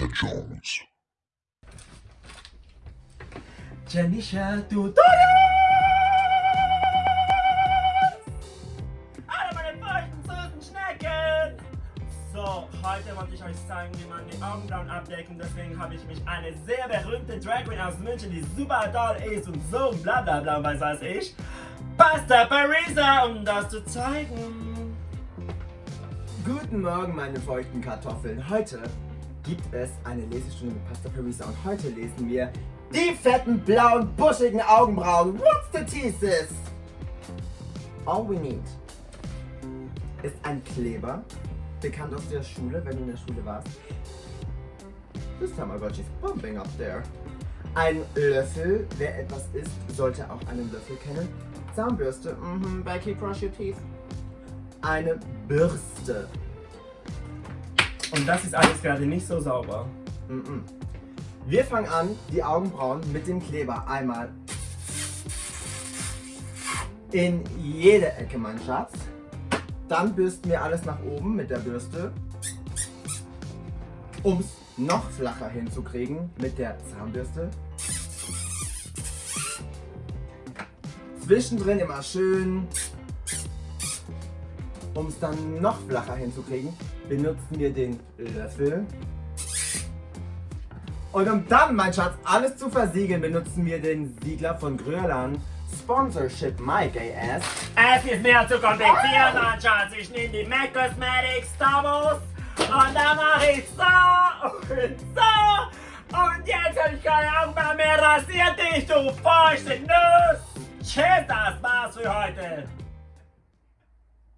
Lisa Jones. Janisha, du Alle meine feuchten, süßen Schnecken! So, heute wollte ich euch zeigen, wie man die Augenbrauen abdecken. Deswegen habe ich mich eine sehr berühmte Drag Queen aus München, die super toll ist und so bla bla bla, weiß als ich, Pasta Parisa, um das zu zeigen. Guten Morgen, meine feuchten Kartoffeln. Heute gibt es eine Lesestunde mit Pasta Parisa und heute lesen wir die fetten, blauen, buschigen Augenbrauen. What's the thesis? All we need ist ein Kleber, bekannt aus der Schule, wenn du in der Schule warst. This Tamagotchi's bumping up there. Ein Löffel, wer etwas isst, sollte auch einen Löffel kennen. Zahnbürste, mhm, Becky, brush your teeth. Eine Bürste. Und das ist alles gerade nicht so sauber. Wir fangen an, die Augenbrauen mit dem Kleber einmal in jede Ecke, mein Schatz. Dann bürsten wir alles nach oben mit der Bürste, um es noch flacher hinzukriegen mit der Zahnbürste. Zwischendrin immer schön, um es dann noch flacher hinzukriegen, benutzen wir den Löffel. Und um dann, mein Schatz, alles zu versiegeln, benutzen wir den Siegler von Grölan. Sponsorship Gay Ass. Es ist mir zu kompliziert, mein Schatz. Ich nehme die MAC Cosmetics Tabos und dann mache ich so und so. Und jetzt habe ich keine Augen mehr rasiert, dich, du feuchte Nuss. Tschüss, das war's für heute.